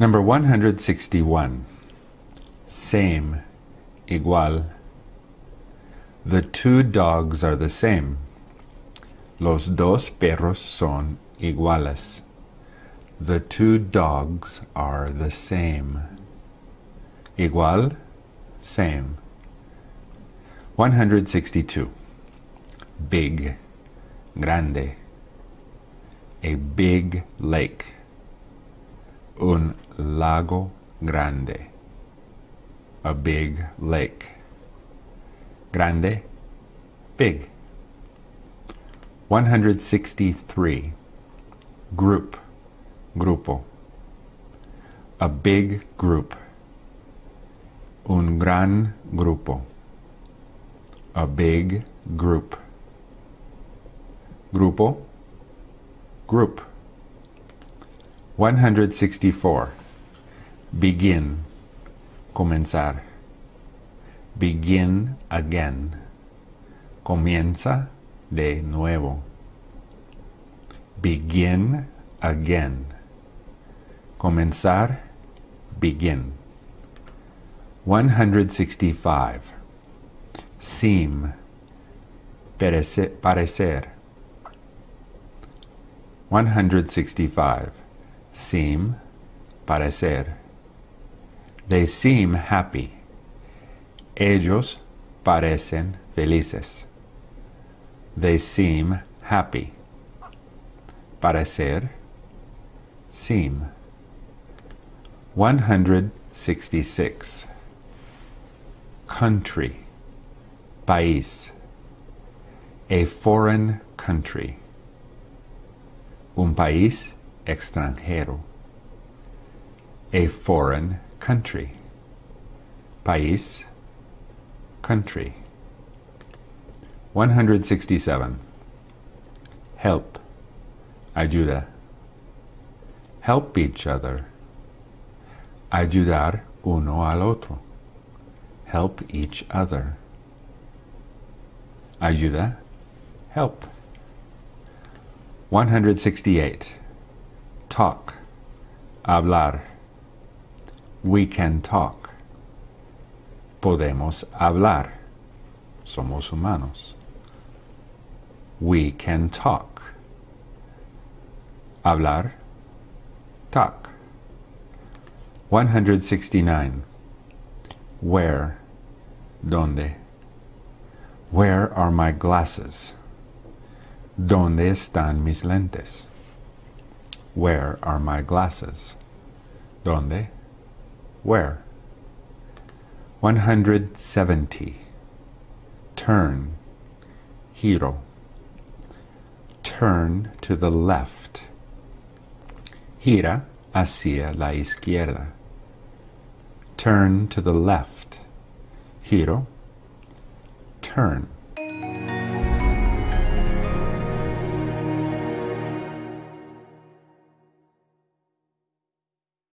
Number 161. Same, igual. The two dogs are the same. Los dos perros son iguales. The two dogs are the same. Igual, same. 162. Big, grande. A big lake. Un lago grande. A big lake. Grande, big. 163. Group, grupo. A big group. Un gran grupo. A big group. Grupo, group. 164. Begin, comenzar. Begin again. Comienza de nuevo. Begin again. Comenzar, begin. 165. Seem, parecer. 165. Seem, parecer. They seem happy. Ellos parecen felices. They seem happy. Parecer, seem. 166. Country, país. A foreign country. Un país extranjero. A foreign country. País, country. 167. Help, ayuda. Help each other. Ayudar uno al otro. Help each other. Ayuda, help. 168. Talk, hablar. We can talk. Podemos hablar. Somos humanos. We can talk. Hablar, talk. 169. Where, donde. Where are my glasses? ¿Dónde están mis lentes? Where are my glasses? ¿Dónde? Where? 170. Turn. Giro. Turn to the left. Gira hacia la izquierda. Turn to the left. Giro. Turn.